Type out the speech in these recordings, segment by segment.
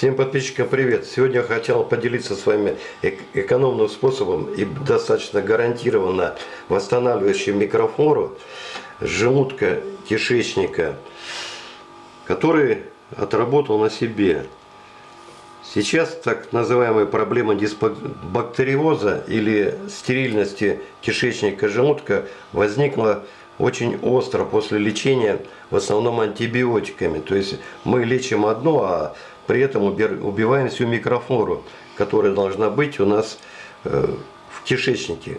Всем подписчикам привет! Сегодня я хотел поделиться с вами экономным способом и достаточно гарантированно восстанавливающим микрофлору желудка, кишечника, который отработал на себе. Сейчас так называемая проблема дисбактериоза или стерильности кишечника желудка возникла очень остро после лечения в основном антибиотиками. То есть мы лечим одно, а при этом убиваем всю микрофлору, которая должна быть у нас э, в кишечнике.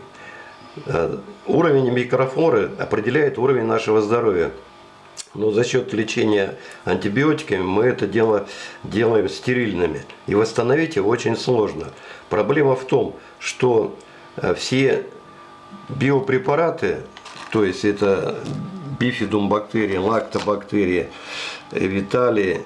Э, уровень микрофлоры определяет уровень нашего здоровья. Но за счет лечения антибиотиками мы это дело делаем стерильными. И восстановить его очень сложно. Проблема в том, что э, все биопрепараты, то есть это бифидум бактерии, лактобактерии, виталии,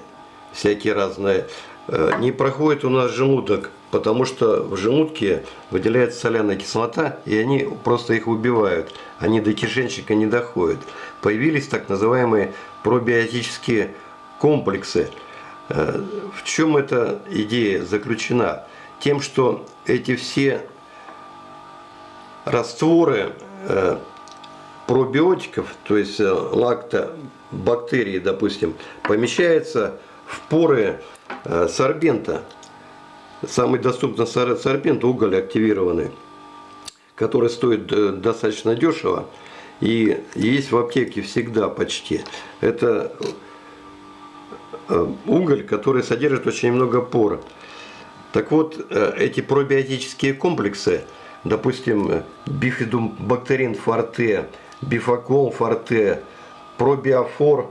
всякие разные, э, не проходит у нас желудок, потому что в желудке выделяется соляная кислота, и они просто их убивают. Они до кишечника не доходят. Появились так называемые пробиотические комплексы. Э, в чем эта идея заключена? Тем, что эти все растворы э, пробиотиков, то есть лактобактерии, допустим, помещаются поры э, сорбента. Самый доступный сорбент – уголь активированный, который стоит э, достаточно дешево и есть в аптеке всегда почти. Это э, уголь, который содержит очень много пор. Так вот, эти пробиотические комплексы, допустим, бифидум бактерин форте, бифакол форте, пробиофор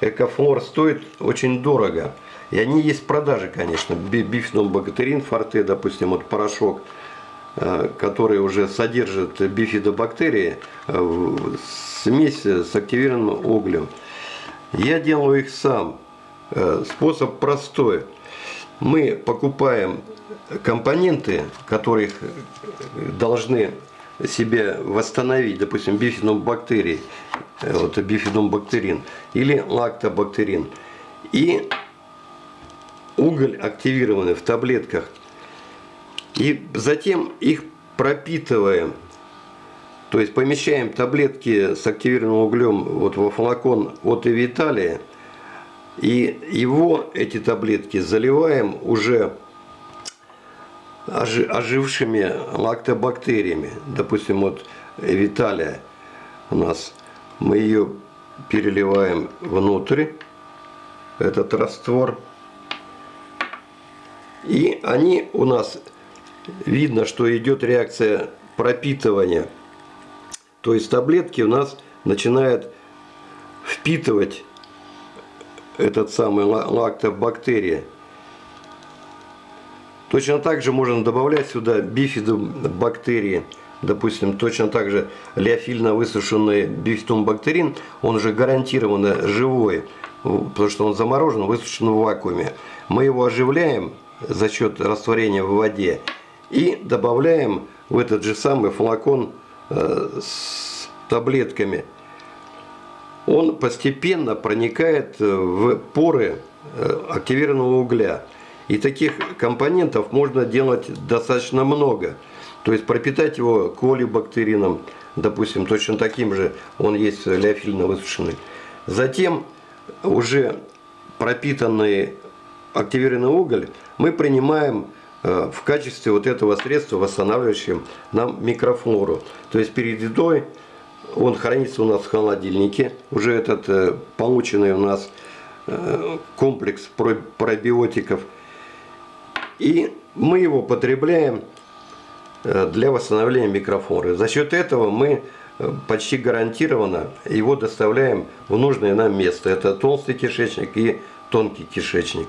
Экофлор стоит очень дорого. И они есть в продаже, конечно. Бифидобактерин форте, допустим, вот порошок, э, который уже содержит бифидобактерии, э, смесь с активированным углем. Я делаю их сам. Э, способ простой. Мы покупаем компоненты, которые должны себе восстановить, допустим, бифидобактерии, вот бифидобактерин или лактобактерин. И уголь активированный в таблетках. И затем их пропитываем. То есть помещаем таблетки с активированным углем вот во флакон от Эвиталия. И его, эти таблетки, заливаем уже ожившими лактобактериями. Допустим, вот Виталия у нас, мы ее переливаем внутрь, этот раствор. И они у нас, видно, что идет реакция пропитывания. То есть таблетки у нас начинают впитывать этот самый лактобактерия. Точно так же можно добавлять сюда бифидобактерии. Допустим, точно так же леофильно высушенный бифидобактерин, он же гарантированно живой, потому что он заморожен, высушен в вакууме. Мы его оживляем за счет растворения в воде и добавляем в этот же самый флакон э, с таблетками. Он постепенно проникает в поры э, активированного угля. И таких компонентов можно делать достаточно много. То есть пропитать его колибактерином, допустим, точно таким же, он есть леофильно высушенный. Затем уже пропитанный активированный уголь мы принимаем э, в качестве вот этого средства, восстанавливающим нам микрофлору. То есть перед едой он хранится у нас в холодильнике, уже этот э, полученный у нас э, комплекс пробиотиков – и мы его потребляем э, для восстановления микрофлоры. За счет этого мы э, почти гарантированно его доставляем в нужное нам место. Это толстый кишечник и тонкий кишечник.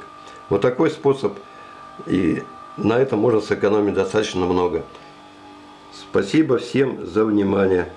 Вот такой способ. И на этом можно сэкономить достаточно много. Спасибо всем за внимание.